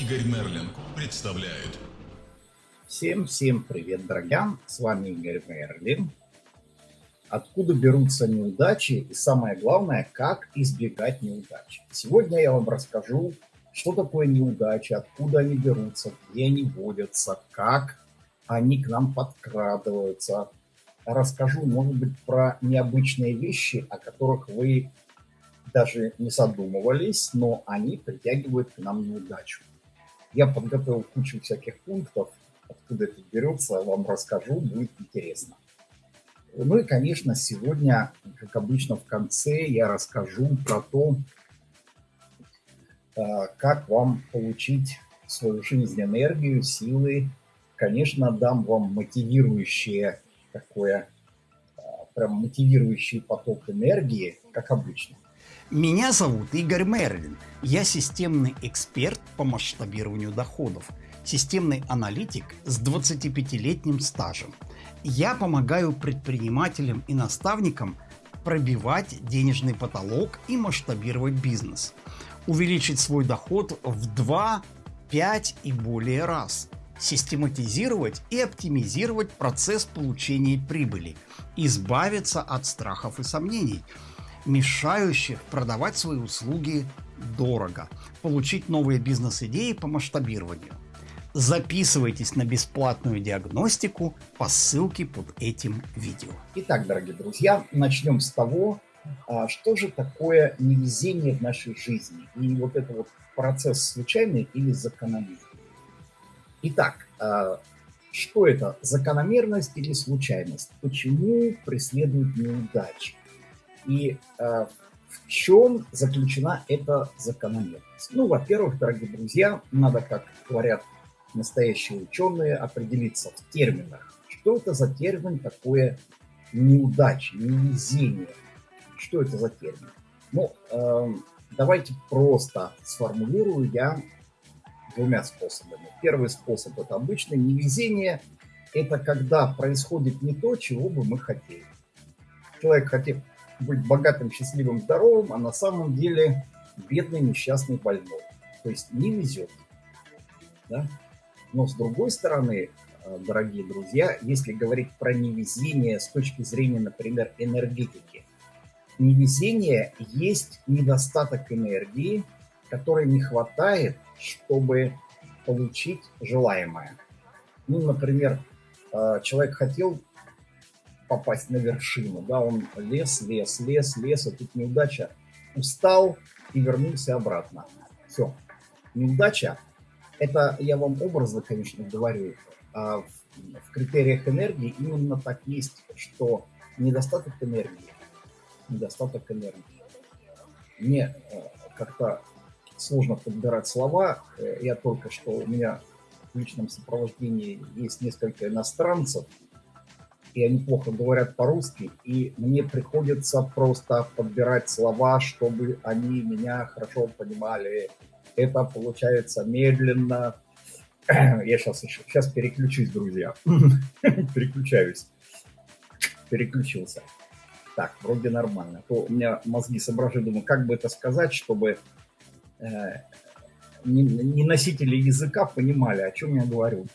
Игорь Мерлин представляют. Всем-всем привет, друзья! С вами Игорь Мерлин. Откуда берутся неудачи и самое главное, как избегать неудач. Сегодня я вам расскажу, что такое неудачи, откуда они берутся, где они водятся, как они к нам подкрадываются. Расскажу, может быть, про необычные вещи, о которых вы даже не задумывались, но они притягивают к нам неудачу. Я подготовил кучу всяких пунктов, откуда это берется, вам расскажу, будет интересно. Ну и, конечно, сегодня, как обычно, в конце я расскажу про то, а, как вам получить свою жизнь энергию, силы. Конечно, дам вам мотивирующее такое, а, прям мотивирующий поток энергии, как обычно. Меня зовут Игорь Мерлин. Я системный эксперт по масштабированию доходов, системный аналитик с 25-летним стажем. Я помогаю предпринимателям и наставникам пробивать денежный потолок и масштабировать бизнес, увеличить свой доход в 2, 5 и более раз, систематизировать и оптимизировать процесс получения прибыли, избавиться от страхов и сомнений – мешающих продавать свои услуги дорого, получить новые бизнес-идеи по масштабированию. Записывайтесь на бесплатную диагностику по ссылке под этим видео. Итак, дорогие друзья, начнем с того, а, что же такое невезение в нашей жизни. И вот это вот процесс случайный или закономерный. Итак, а, что это? Закономерность или случайность? Почему преследуют неудачи? И э, в чем заключена эта закономерность? Ну, во-первых, дорогие друзья, надо, как говорят настоящие ученые, определиться в терминах. Что это за термин такое неудача, невезение? Что это за термин? Ну, э, давайте просто сформулирую я двумя способами. Первый способ – это обычное невезение. Это когда происходит не то, чего бы мы хотели. Человек хотел, быть богатым, счастливым, здоровым, а на самом деле бедный, несчастный, больной. То есть не везет. Да? Но с другой стороны, э, дорогие друзья, если говорить про невезение с точки зрения, например, энергетики, невезение есть недостаток энергии, которой не хватает, чтобы получить желаемое. Ну, например, э, человек хотел попасть на вершину. Да, он лес, лес, лес, лес, а тут неудача. Устал и вернулся обратно. Все. Неудача, это я вам образно, конечно, говорю, а в, в критериях энергии именно так есть, что недостаток энергии, недостаток энергии. Мне э, как-то сложно подбирать слова. Э, я только что, у меня в личном сопровождении есть несколько иностранцев, и они плохо говорят по-русски, и мне приходится просто подбирать слова, чтобы они меня хорошо понимали. Это получается медленно. Я сейчас сейчас переключусь, друзья. Переключаюсь. Переключился. Так, вроде нормально. А то у меня мозги соображают, думаю, как бы это сказать, чтобы э, не носители языка понимали, о чем я говорю.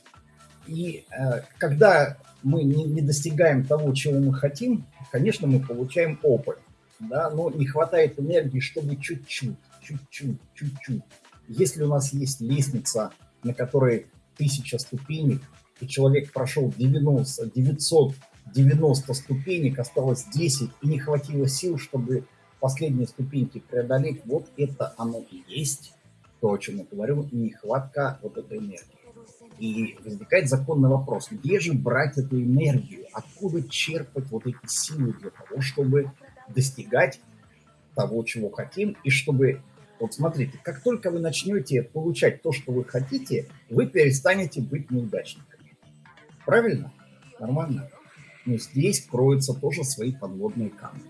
И э, когда мы не, не достигаем того, чего мы хотим, конечно, мы получаем опыт, да, но не хватает энергии, чтобы чуть-чуть, чуть-чуть, чуть-чуть. Если у нас есть лестница, на которой тысяча ступенек, и человек прошел 90, 990 ступенек, осталось 10, и не хватило сил, чтобы последние ступеньки преодолеть, вот это оно и есть, то, о чем я говорю, нехватка вот этой энергии. И возникает законный вопрос, где же брать эту энергию, откуда черпать вот эти силы для того, чтобы достигать того, чего хотим, и чтобы, вот смотрите, как только вы начнете получать то, что вы хотите, вы перестанете быть неудачниками. Правильно? Нормально? Но здесь кроются тоже свои подводные камни.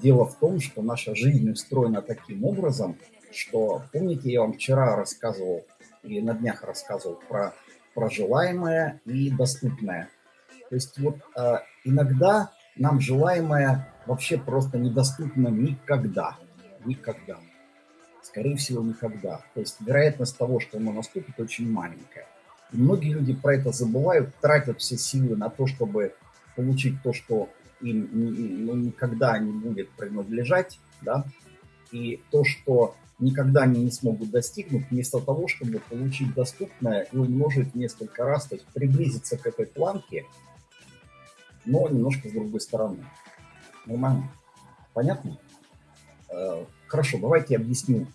Дело в том, что наша жизнь устроена таким образом, что, помните, я вам вчера рассказывал, или на днях рассказывал про прожелаемое и доступное. То есть вот э, иногда нам желаемое вообще просто недоступно никогда. Никогда. Скорее всего, никогда. То есть вероятность того, что оно наступит, очень маленькая. И многие люди про это забывают, тратят все силы на то, чтобы получить то, что им ну, никогда не будет принадлежать, да, и то, что никогда они не смогут достигнуть, вместо того, чтобы получить доступное и умножить несколько раз, то есть приблизиться к этой планке, но немножко с другой стороны. Нормально? Понятно? Э, хорошо, давайте объясню,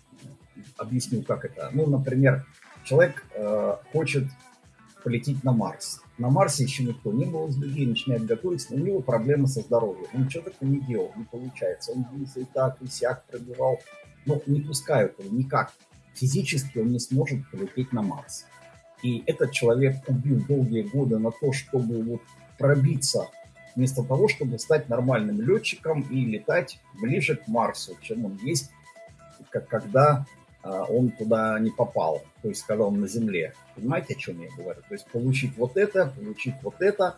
объясню, как это. Ну, например, человек э, хочет полететь на Марс. На Марсе еще никто не был из людей, начинает готовиться, но у него проблемы со здоровьем. Он что такое не делал, не получается. Он и так, и сяк пробивал, но не пускают его никак. Физически он не сможет полететь на Марс. И этот человек убил долгие годы на то, чтобы вот пробиться вместо того, чтобы стать нормальным летчиком и летать ближе к Марсу, чем он есть, как когда а, он туда не попал, то есть когда он на Земле. Понимаете, о чем я говорю? То есть получить вот это, получить вот это.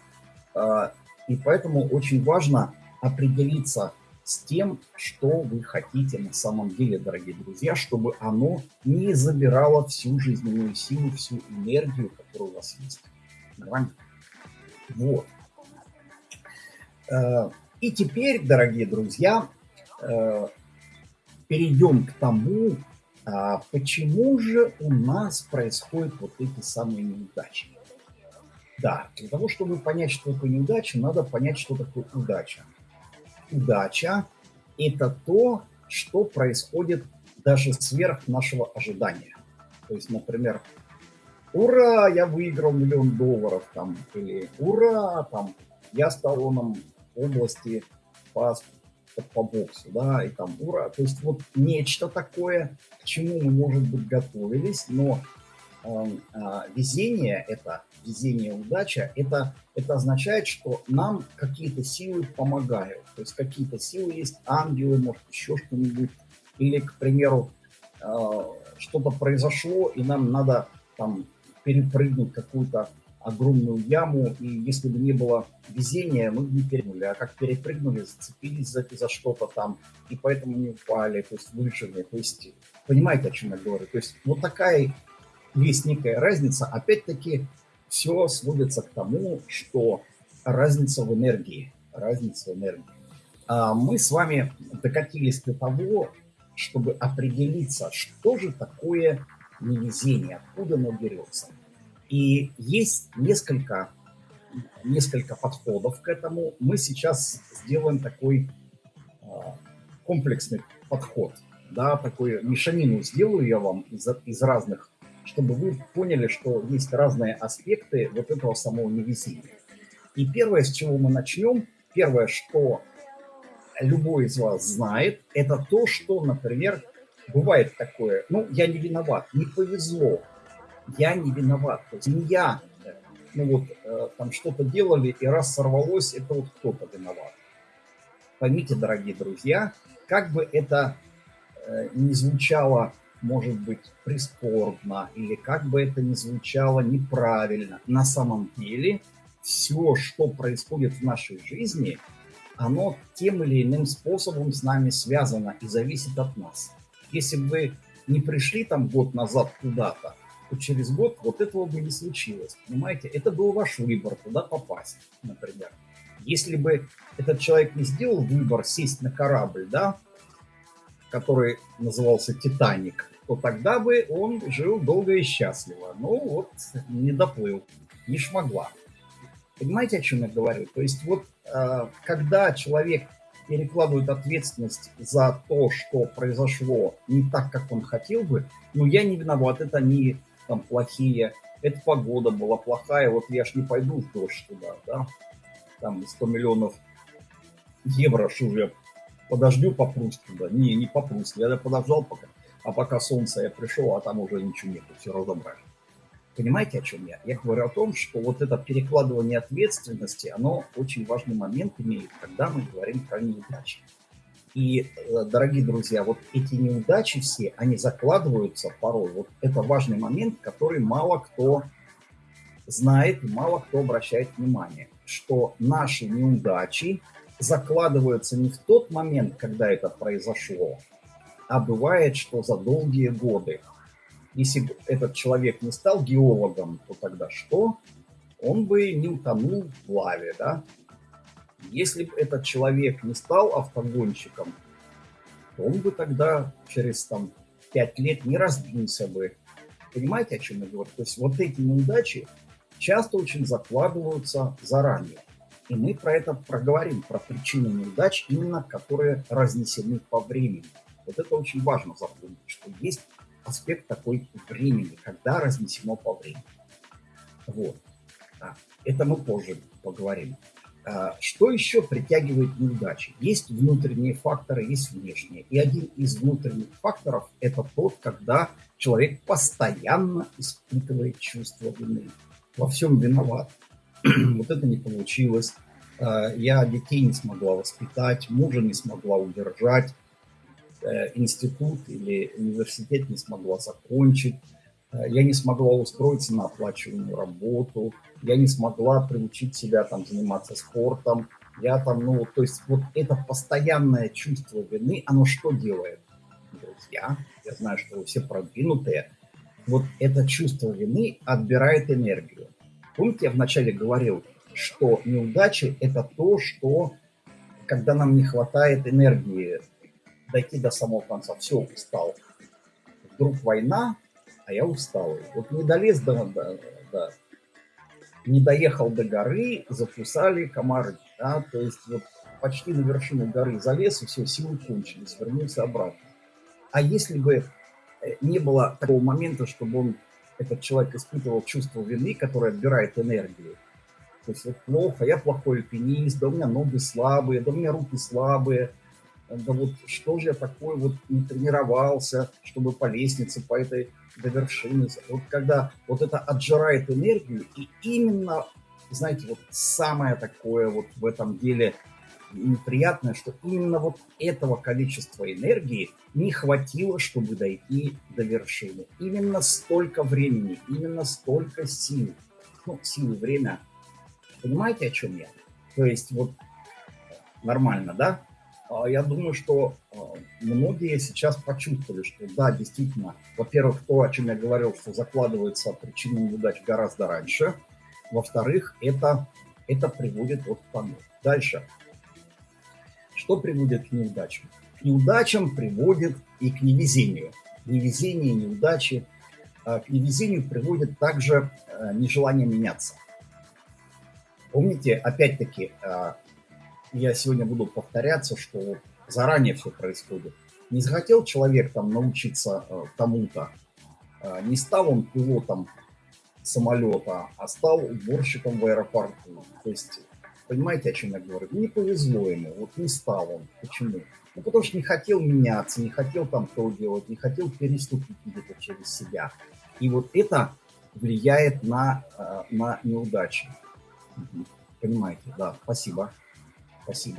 А, и поэтому очень важно определиться с тем, что вы хотите на самом деле, дорогие друзья, чтобы оно не забирало всю жизненную силу, всю энергию, которая у вас есть. Нормально? Вот. Э, и теперь, дорогие друзья, э, перейдем к тому, а почему же у нас происходят вот эти самые неудачи. Да, для того, чтобы понять, что такое неудача, надо понять, что такое удача. Удача – это то, что происходит даже сверх нашего ожидания. То есть, например, ура, я выиграл миллион долларов, там, или ура, там, я стал оном области по, по боксу, да, и там ура. То есть вот нечто такое, к чему мы, может быть, готовились, но э, э, везение это, везение, удача, это, это означает, что нам какие-то силы помогают. То есть какие-то силы есть, ангелы, может, еще что-нибудь. Или, к примеру, э, что-то произошло, и нам надо там перепрыгнуть какую-то огромную яму, и если бы не было везения, мы бы не перепрыгнули. А как перепрыгнули, зацепились за, за что-то там, и поэтому не упали, то есть выжили. То есть, понимаете, о чем я говорю? То есть, вот такая есть некая разница. Опять-таки, все сводится к тому, что разница в энергии. Разница в энергии. А мы с вами докатились до того, чтобы определиться, что же такое невезение, откуда оно берется. И есть несколько, несколько подходов к этому. Мы сейчас сделаем такой э, комплексный подход, да, такой мешанину сделаю я вам из, из разных, чтобы вы поняли, что есть разные аспекты вот этого самого невезения. И первое, с чего мы начнем, первое, что любой из вас знает, это то, что, например, бывает такое, ну, я не виноват, не повезло, я не виноват. То есть не я, ну вот, э, там что-то делали, и раз сорвалось, это вот кто-то виноват. Поймите, дорогие друзья, как бы это э, не звучало, может быть, прискорбно, или как бы это ни звучало неправильно, на самом деле все, что происходит в нашей жизни, оно тем или иным способом с нами связано и зависит от нас. Если бы вы не пришли там год назад куда-то, то через год вот этого бы не случилось. Понимаете, это был ваш выбор, туда попасть, например. Если бы этот человек не сделал выбор сесть на корабль, да, который назывался «Титаник», то тогда бы он жил долго и счастливо. Ну вот, не доплыл, не шмогла. Понимаете, о чем я говорю? То есть вот э, когда человек перекладывает ответственность за то, что произошло не так, как он хотел бы, ну я не виноват, это не там плохие, эта погода была плохая, вот я ж не пойду в дождь туда, да, там 100 миллионов евро, что же я подожду попрусь туда, не, не попрусь, я подождал пока, а пока солнце я пришел, а там уже ничего нету, все разобрали. Понимаете, о чем я? Я говорю о том, что вот это перекладывание ответственности, оно очень важный момент имеет, когда мы говорим про неудачи. И, э, дорогие друзья, вот эти неудачи все, они закладываются порой. Вот это важный момент, который мало кто знает мало кто обращает внимание, что наши неудачи закладываются не в тот момент, когда это произошло, а бывает, что за долгие годы. Если бы этот человек не стал геологом, то тогда что? Он бы не утонул в лаве, да? Если бы этот человек не стал автогонщиком, то он бы тогда через там, пять лет не разбился бы. Понимаете, о чем я говорю? То есть вот эти неудачи часто очень закладываются заранее. И мы про это проговорим, про причины неудач, именно которые разнесены по времени. Вот это очень важно запомнить, что есть аспект такой времени, когда разнесено по времени. Вот. Это мы позже поговорим. А, что еще притягивает неудачи? Есть внутренние факторы, есть внешние. И один из внутренних факторов – это тот, когда человек постоянно испытывает чувство вины. Во всем виноват. вот это не получилось. А, я детей не смогла воспитать, мужа не смогла удержать, э, институт или университет не смогла закончить Э, я не смогла устроиться на оплачиваемую работу, я не смогла приучить себя там заниматься спортом, я там, ну, то есть вот это постоянное чувство вины, оно что делает? Друзья, я знаю, что вы все продвинутые, вот это чувство вины отбирает энергию. Помните, я вначале говорил, что неудачи – это то, что, когда нам не хватает энергии дойти до самого конца, все, устал. Вдруг война, а я устал. Вот не долез до, до, до не доехал до горы, закусали комары. Да? То есть вот почти на вершину горы залез, и все, силы кончились, вернулся обратно. А если бы э, не было такого момента, чтобы он, этот человек испытывал чувство вины, которое отбирает энергию, то есть вот плохо, я плохой альпинист, да у меня ноги слабые, да у меня руки слабые, да вот что же я такой вот не тренировался, чтобы по лестнице, по этой до вершины. Вот когда вот это отжирает энергию, и именно, знаете, вот самое такое вот в этом деле неприятное, что именно вот этого количества энергии не хватило, чтобы дойти до вершины. Именно столько времени, именно столько сил. Ну, силы, время. Понимаете, о чем я? То есть вот нормально, да? А, я думаю, что а, многие сейчас почувствовали, что да, действительно, во-первых, то, о чем я говорил, что закладывается причина неудач гораздо раньше. Во-вторых, это, это приводит вот к тому. Дальше. Что приводит к неудачам? К неудачам приводит и к невезению. Невезение, неудачи. А, к невезению приводит также нежелание меняться. Помните, опять-таки, я сегодня буду повторяться, что заранее все происходит. Не захотел человек там научиться тому-то, не стал он пилотом самолета, а стал уборщиком в аэропорту. То есть, понимаете, о чем я говорю? Не повезло ему, вот не стал он. Почему? Ну, потому что не хотел меняться, не хотел там то делать, не хотел переступить где-то через себя. И вот это влияет на, э, на неудачи. Понимаете, да, спасибо. Спасибо.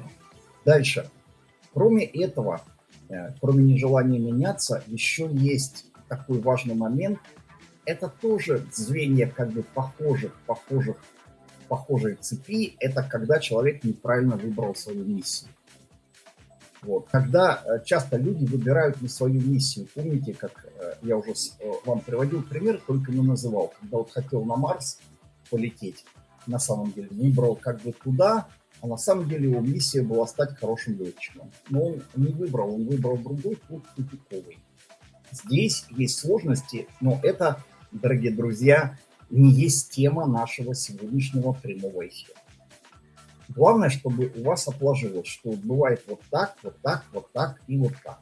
Дальше. Кроме этого, э, кроме нежелания меняться, еще есть такой важный момент. Это тоже звенья как бы похожих, похожих, похожей цепи. Это когда человек неправильно выбрал свою миссию. Вот. Когда э, часто люди выбирают не свою миссию. Помните, как э, я уже вам приводил пример, только не называл. Когда вот хотел на Марс полететь, на самом деле, выбрал как бы туда, а на самом деле его миссия была стать хорошим летчиком. Но он не выбрал, он выбрал другой путь тупиковый. Здесь есть сложности, но это, дорогие друзья, не есть тема нашего сегодняшнего прямого эфира. Главное, чтобы у вас отложилось, что бывает вот так, вот так, вот так и вот так.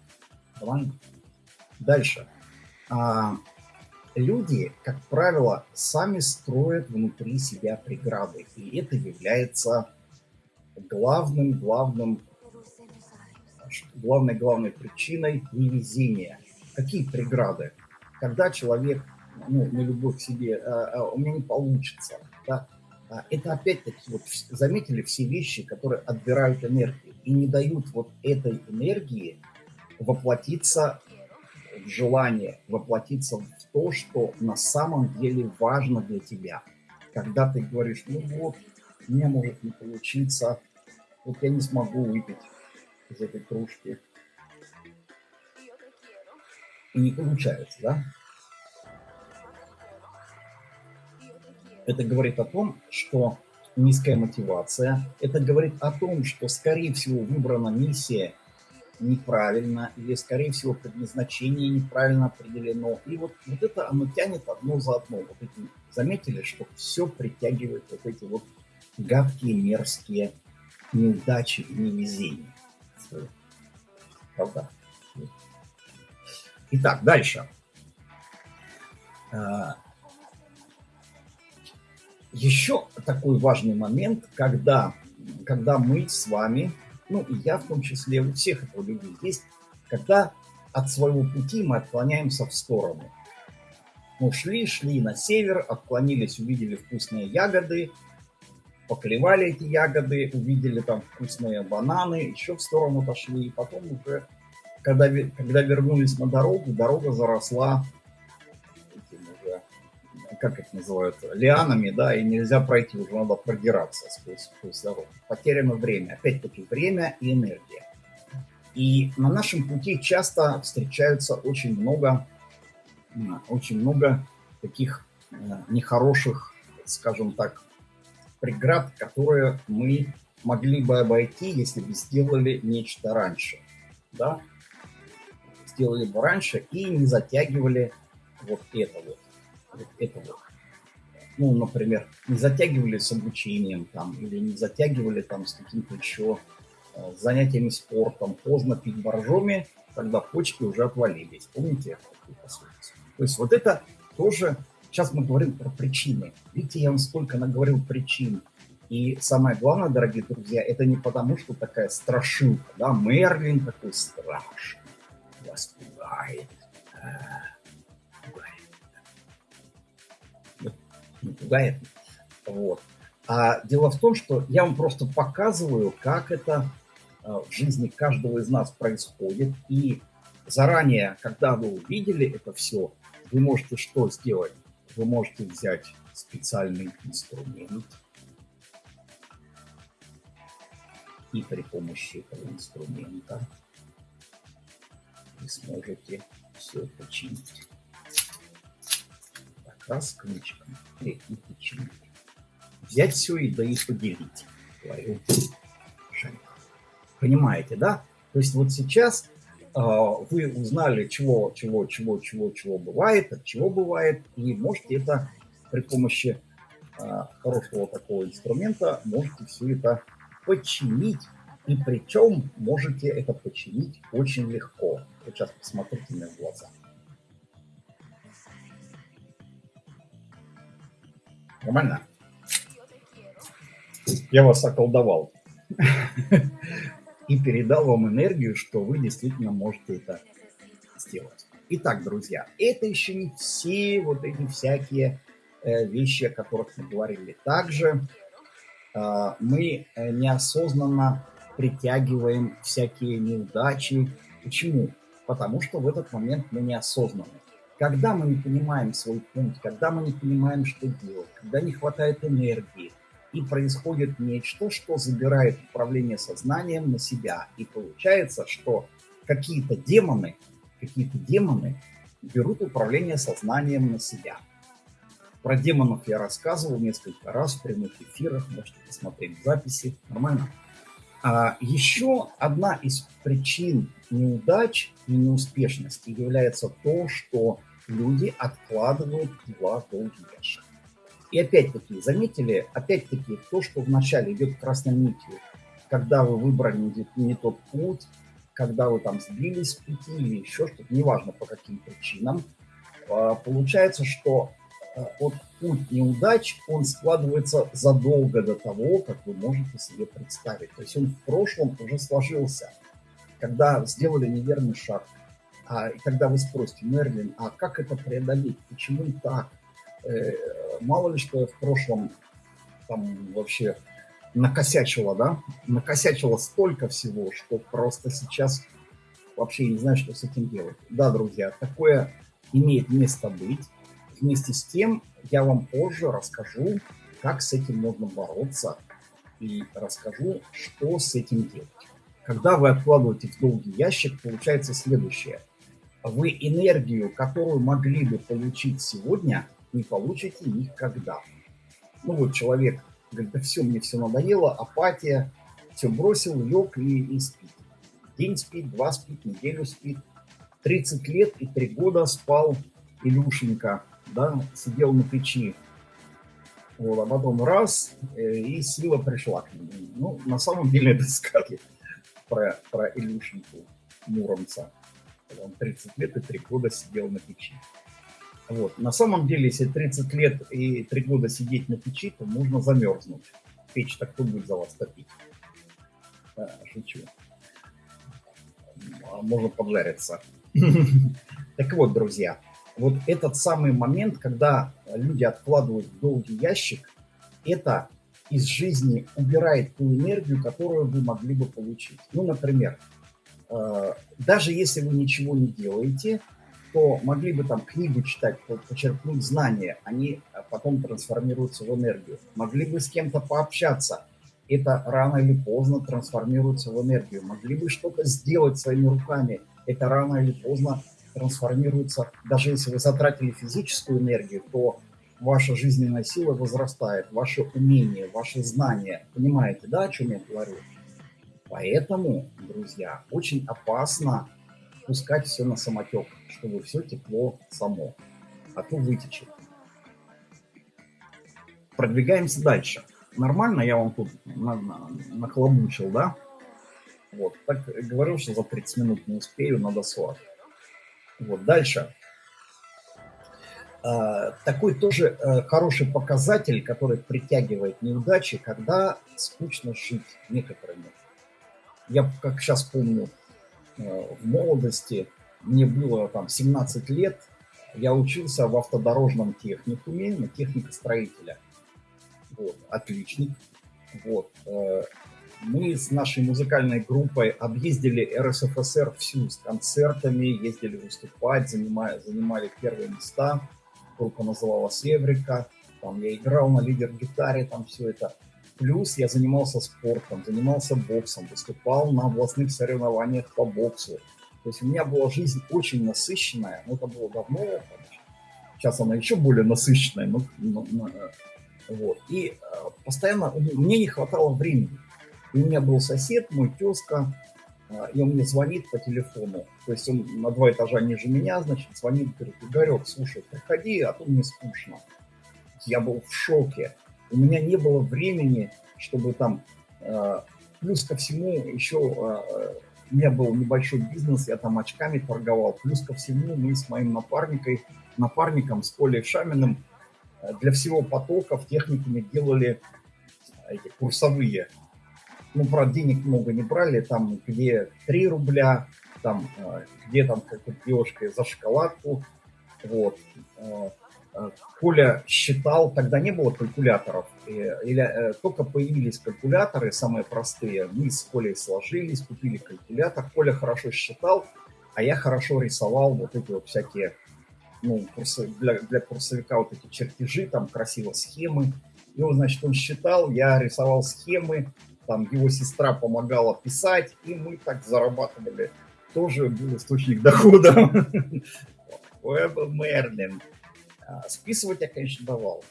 Нормально? Дальше. А, люди, как правило, сами строят внутри себя преграды, и это является главным, главным, главной, главной причиной невезения. Какие преграды? Когда человек, ну, на любовь к себе, а, а, у меня не получится, да, а, это опять-таки, вот заметили все вещи, которые отбирают энергию и не дают вот этой энергии воплотиться в желание, воплотиться в то, что на самом деле важно для тебя. Когда ты говоришь, ну вот, мне может не получиться, вот я не смогу выпить из этой кружки. и не получается, да? Это говорит о том, что низкая мотивация. Это говорит о том, что, скорее всего, выбрана миссия неправильно, или, скорее всего, предназначение неправильно определено. И вот, вот это оно тянет одно за одно. Вот эти, заметили, что все притягивает вот эти вот гадкие, мерзкие неудачи и невезения. Правда? Итак, дальше. Еще такой важный момент, когда, когда мы с вами, ну и я в том числе, у всех этого людей есть, когда от своего пути мы отклоняемся в сторону. Мы шли, шли на север, отклонились, увидели вкусные ягоды, поклевали эти ягоды, увидели там вкусные бананы, еще в сторону пошли, и потом уже, когда, когда вернулись на дорогу, дорога заросла как их называют, лианами, да, и нельзя пройти, уже надо продираться сквозь, сквозь дорогу. Потеряно время, опять-таки время и энергия. И на нашем пути часто встречаются очень много, очень много таких э, нехороших, скажем так, преград, которые мы могли бы обойти, если бы сделали нечто раньше. Да? Сделали бы раньше и не затягивали вот это вот. Вот это вот. Ну, например, не затягивали с обучением там, или не затягивали там с каким-то еще э, занятиями спортом, поздно пить боржоми, тогда почки уже отвалились. Помните То есть вот это тоже Сейчас мы говорим про причины. Видите, я вам сколько наговорил причин. И самое главное, дорогие друзья, это не потому, что такая страшилка, да, Мерлин такой страшный, вас пугает, а. Не пугает, вот. А дело в том, что я вам просто показываю, как это а, в жизни каждого из нас происходит. И заранее, когда вы увидели это все, вы можете что сделать? вы можете взять специальный инструмент и при помощи этого инструмента вы сможете все починить. И починить. Взять все и да и поделить. Понимаете, да? То есть вот сейчас а, вы узнали, чего, чего, чего, чего, чего бывает, от чего бывает, и можете это при помощи а, хорошего такого инструмента, можете все это починить, и причем можете это починить очень легко. Сейчас посмотрите мне в глаза. Нормально? Я вас околдовал. и передал вам энергию, что вы действительно можете это сделать. Итак, друзья, это еще не все вот эти всякие э, вещи, о которых мы говорили. Также э, мы э, неосознанно притягиваем всякие неудачи. Почему? Потому что в этот момент мы неосознанны. Когда мы не понимаем свой путь, когда мы не понимаем, что делать, когда не хватает энергии, и происходит нечто, что забирает управление сознанием на себя. И получается, что какие-то демоны, какие-то демоны берут управление сознанием на себя. Про демонов я рассказывал несколько раз в прямых эфирах, можете посмотреть записи, нормально. А еще одна из причин неудач и неуспешности является то, что люди откладывают дела в долгий ящик. И опять-таки, заметили, опять-таки, то, что вначале идет красной нитью, когда вы выбрали не, не тот путь, когда вы там сбились с пути или еще что-то, неважно по каким причинам, а, получается, что а, вот путь неудач, он складывается задолго до того, как вы можете себе представить. То есть он в прошлом уже сложился. Когда сделали неверный шаг, а, и когда вы спросите, Мерлин, а как это преодолеть, почему так? Э, мало ли что в прошлом там вообще накосячила, да, накосячила столько всего, что просто сейчас вообще не знаю, что с этим делать. Да, друзья, такое имеет место быть. Вместе с тем я вам позже расскажу, как с этим можно бороться и расскажу, что с этим делать. Когда вы откладываете в долгий ящик, получается следующее. Вы энергию, которую могли бы получить сегодня, не получите никогда. Ну вот человек говорит, да все, мне все надоело, апатия, все бросил, лег и, и спит. День спит, два спит, неделю спит. 30 лет и 3 года спал Илюшенька, да, сидел на печи. Вот, а потом раз, э, и сила пришла к нему. Ну, на самом деле это сказки про, про Илюшеньку Муромца. Он 30 лет и 3 года сидел на печи. Вот. На самом деле, если 30 лет и 3 года сидеть на печи, то можно замерзнуть. Печь-то кто будет за вас топить? Да, шучу. А можно поджариться. Так вот, друзья, вот этот самый момент, когда люди откладывают в долгий ящик, это из жизни убирает ту энергию, которую вы могли бы получить. Ну, например, даже если вы ничего не делаете, то могли бы там книгу читать, почерпнуть знания, они потом трансформируются в энергию. Могли бы с кем-то пообщаться, это рано или поздно трансформируется в энергию. Могли бы что-то сделать своими руками, это рано или поздно трансформируется. Даже если вы затратили физическую энергию, то ваша жизненная сила возрастает, ваше умение, ваши знания. Понимаете, да, о чем я говорю? Поэтому, друзья, очень опасно пускать все на самотек, чтобы все текло само, а то вытечет. Продвигаемся дальше. Нормально я вам тут нахлобучил, да? Вот, так говорил, что за 30 минут не успею, надо 40. Вот, дальше. А, такой тоже э, хороший показатель, который притягивает неудачи, когда скучно жить некоторыми. Я, как сейчас помню, э, в молодости, мне было там 17 лет, я учился в автодорожном техникуме на технико-строителя. Вот, отличник. Вот. Э, мы с нашей музыкальной группой объездили РСФСР всю с концертами, ездили выступать, занимали, занимали первые места. Группа называлась «Эврика». Там я играл на лидер-гитаре, там все это. Плюс я занимался спортом, занимался боксом, выступал на областных соревнованиях по боксу. То есть у меня была жизнь очень насыщенная, но это было давно, сейчас она еще более насыщенная, но, но, но вот. И э, постоянно мне не хватало времени. И у меня был сосед, мой тезка, а, и он мне звонит по телефону. То есть он на два этажа ниже меня, значит, звонит, говорит, Игорек, слушай, приходи, а то мне скучно. Я был в шоке. У меня не было времени, чтобы там... А, плюс ко всему еще а, у меня был небольшой бизнес, я там очками торговал. Плюс ко всему мы с моим напарником, напарником с Колей Шаминым для всего потока в техникуме делали эти курсовые ну, правда, денег много не брали, там, где 3 рубля, там, э, где там как-то девушка за шоколадку, вот. Э, э, Коля считал, тогда не было калькуляторов, или только появились калькуляторы, самые простые, мы с Колей сложились, купили калькулятор, Коля хорошо считал, а я хорошо рисовал вот эти вот всякие, ну, для, для курсовика вот эти чертежи, там красиво схемы, и вот, значит, он считал, я рисовал схемы, там его сестра помогала писать, и мы так зарабатывали. Тоже был источник дохода. Уэб Мерлин. А, списывать я, конечно, давал.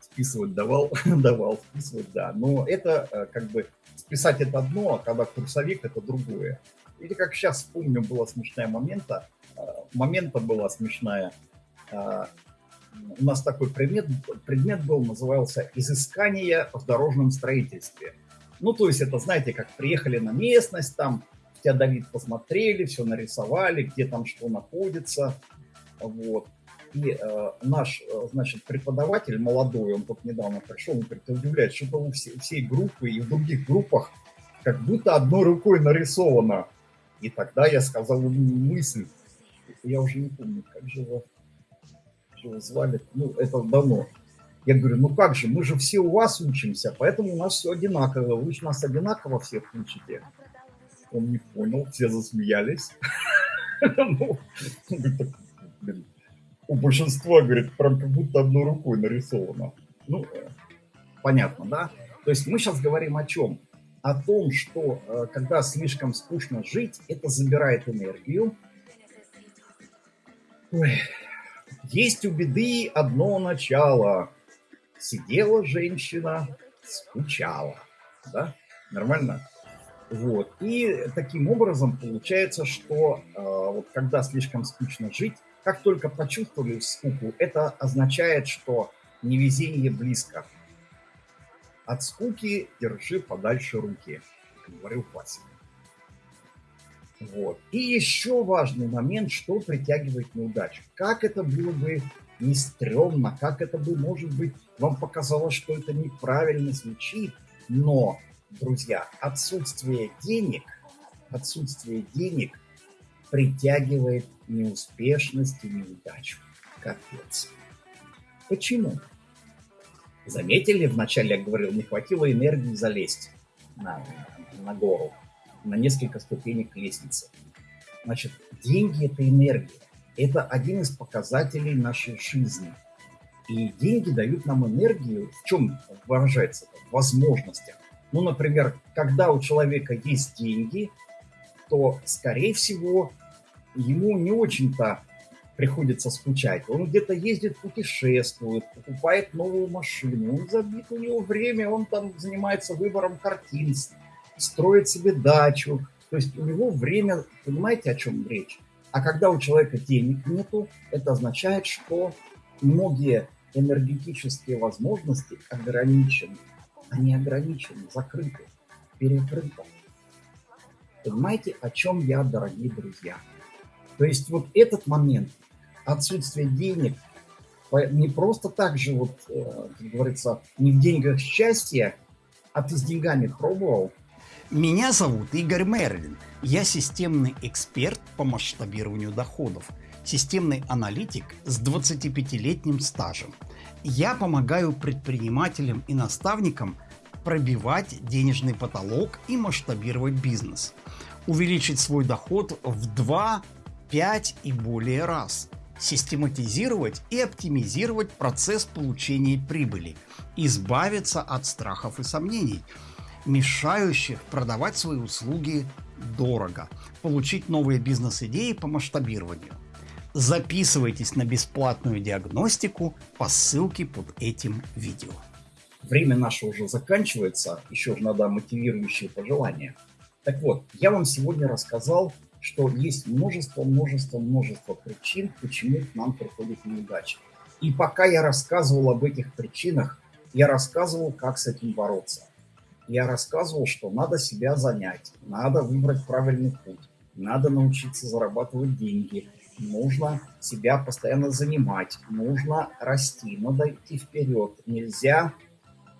Списывать давал, давал, списывать, да. Но это э, как бы списать это одно, а когда курсовик это другое. Или как сейчас помню, была смешная момента, а, момента была смешная. А, у нас такой предмет, предмет был, назывался «Изыскание в дорожном строительстве». Ну, то есть это, знаете, как приехали на местность, там тебя Давид посмотрели, все нарисовали, где там что находится, вот. И э, наш, э, значит, преподаватель молодой, он тут недавно пришел, он говорит, удивляет, что-то у всей, всей группы и в других группах как будто одной рукой нарисовано. И тогда я сказал ему мысль, я уже не помню, как же его, как его звали, ну, это давно, я говорю, ну как же, мы же все у вас учимся, поэтому у нас все одинаково. Вы же нас одинаково всех учите. Он не понял, все засмеялись. Ну, у большинства, говорит, прям как будто одной рукой нарисовано. Ну, понятно, да? То есть мы сейчас говорим о чем? О том, что э, когда слишком скучно жить, это забирает энергию, Ой. Есть у беды одно начало. Сидела женщина, скучала. Да? Нормально? Вот. И таким образом получается, что э, вот когда слишком скучно жить, как только почувствовали скуку, это означает, что невезение близко. От скуки держи подальше руки, говорил классик. Вот. И еще важный момент, что притягивает неудачу. Как это было бы не стрёмно, как это бы, может быть, вам показалось, что это неправильно звучит, но, друзья, отсутствие денег, отсутствие денег притягивает неуспешность и неудачу. Капец. Почему? Заметили, вначале я говорил, не хватило энергии залезть на, на гору на несколько ступенек лестницы. Значит, деньги – это энергия. Это один из показателей нашей жизни. И деньги дают нам энергию. В чем выражается? В возможностях. Ну, например, когда у человека есть деньги, то, скорее всего, ему не очень-то приходится скучать. Он где-то ездит, путешествует, покупает новую машину, он забит, у него время, он там занимается выбором картин, строит себе дачу. То есть у него время, понимаете, о чем речь? А когда у человека денег нету, это означает, что многие энергетические возможности ограничены. Они ограничены, закрыты, перекрыты. Понимаете, о чем я, дорогие друзья? То есть вот этот момент, отсутствие денег, не просто так же, вот, э, как говорится, не в деньгах счастье, а ты с деньгами пробовал – меня зовут Игорь Мерлин. Я системный эксперт по масштабированию доходов, системный аналитик с 25-летним стажем. Я помогаю предпринимателям и наставникам пробивать денежный потолок и масштабировать бизнес, увеличить свой доход в 2, 5 и более раз, систематизировать и оптимизировать процесс получения прибыли, избавиться от страхов и сомнений – мешающих продавать свои услуги дорого, получить новые бизнес-идеи по масштабированию. Записывайтесь на бесплатную диагностику по ссылке под этим видео. Время наше уже заканчивается, еще же надо мотивирующие пожелания. Так вот, я вам сегодня рассказал, что есть множество, множество, множество причин, почему к нам приходит неудача. И пока я рассказывал об этих причинах, я рассказывал, как с этим бороться я рассказывал, что надо себя занять, надо выбрать правильный путь, надо научиться зарабатывать деньги, нужно себя постоянно занимать, нужно расти, надо идти вперед, нельзя,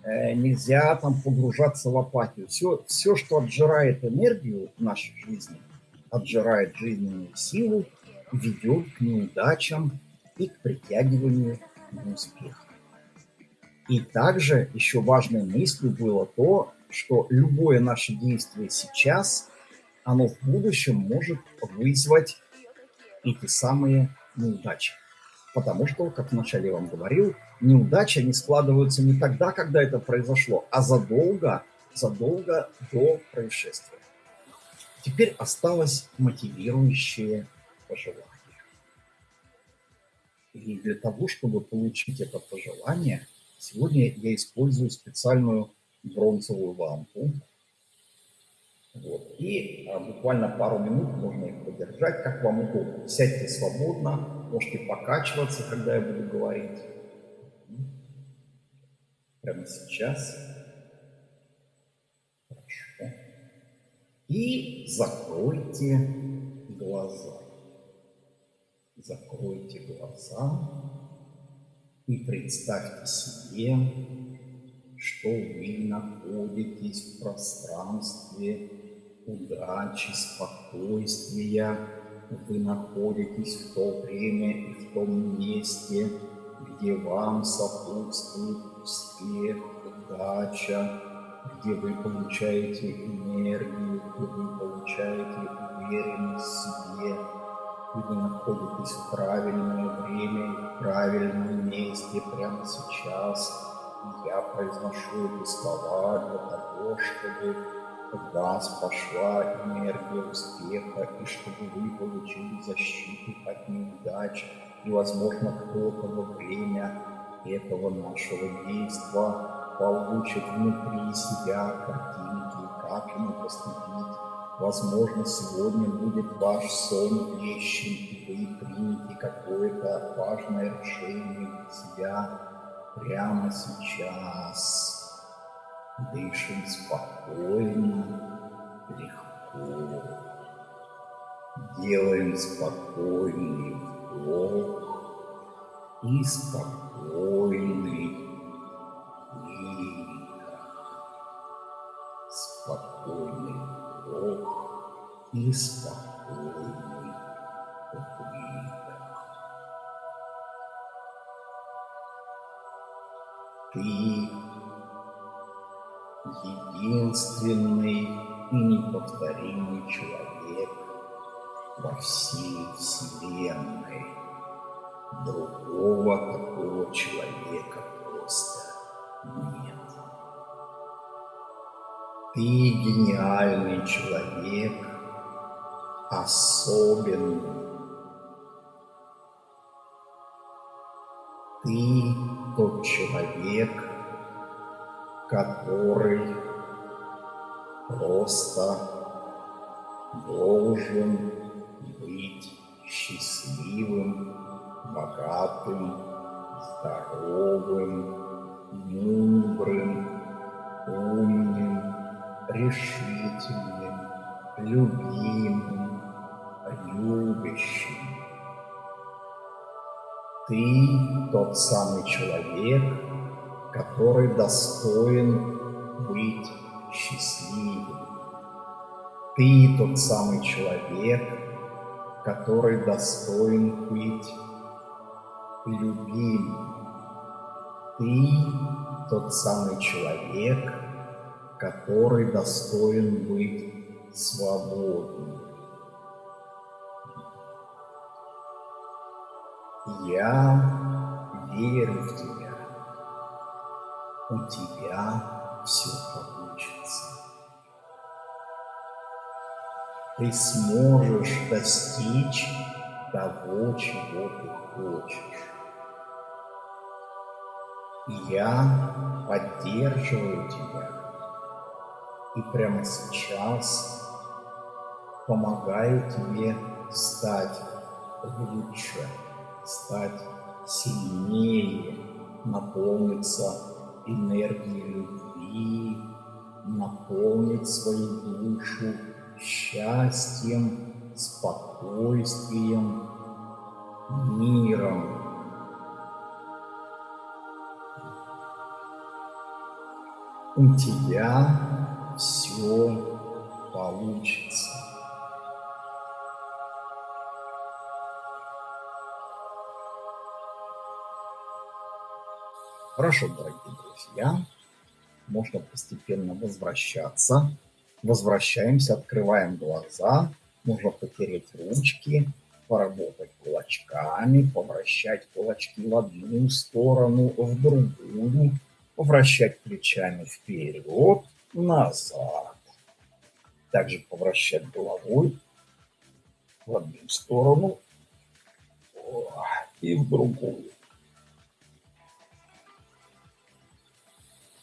э, нельзя там погружаться в апатию. Все, все, что отжирает энергию в нашей жизни, отжирает жизненную силу, ведет к неудачам и к притягиванию неуспеха. И также еще важной мыслью было то, что любое наше действие сейчас, оно в будущем может вызвать эти самые неудачи. Потому что, как вначале я вам говорил, неудачи не складываются не тогда, когда это произошло, а задолго, задолго до происшествия. Теперь осталось мотивирующее пожелание. И для того, чтобы получить это пожелание, сегодня я использую специальную бронзовую лампу. Вот. И а, буквально пару минут можно их подержать, как вам удобно. Сядьте свободно, можете покачиваться, когда я буду говорить. Прямо сейчас. И закройте глаза. Закройте глаза и представьте себе, что вы находитесь в пространстве удачи, спокойствия, вы находитесь в то время и в том месте, где вам сопутствует успех, удача, где вы получаете энергию, где вы получаете уверенность в себе, и вы находитесь в правильное время в правильном месте прямо сейчас – я произношу эти слова для того, чтобы в вас пошла энергия успеха и чтобы вы получили защиту от неудач, И, возможно, кто-то во время этого нашего действия получит внутри себя картинки, как ему поступить. Возможно, сегодня будет ваш сон вещен, и вы примете какое-то важное решение для себя прямо сейчас. Дышим спокойно, легко. Делаем спокойный вдох и спокойный и спокойный выдох. Ты единственный и неповторимый человек во всей Вселенной. Другого такого человека просто нет. Ты гениальный человек, особенный. Ты тот человек, который просто должен быть счастливым, богатым, здоровым, мудрым, умным, решительным, любимым, любящим. Ты тот самый человек, который достоин быть счастливым. Ты тот самый человек, который достоин быть любимым. Ты тот самый человек, который достоин быть свободным. Я верю в тебя. У тебя все получится. Ты сможешь достичь того, чего ты хочешь. Я поддерживаю тебя и прямо сейчас помогаю тебе стать лучше, стать сильнее, наполниться энергией любви, наполнить свою душу счастьем, спокойствием, миром. У тебя все получится. Хорошо, дорогие друзья, можно постепенно возвращаться. Возвращаемся, открываем глаза, можно потереть ручки, поработать кулачками, повращать кулачки в одну сторону, в другую, повращать плечами вперед, назад. Также повращать головой в одну сторону и в другую.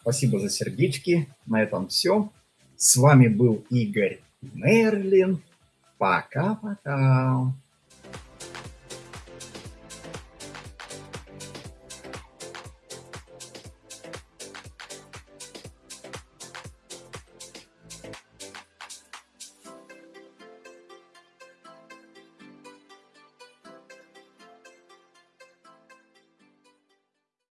Спасибо за сердечки. На этом все. С вами был Игорь Мерлин. Пока-пока.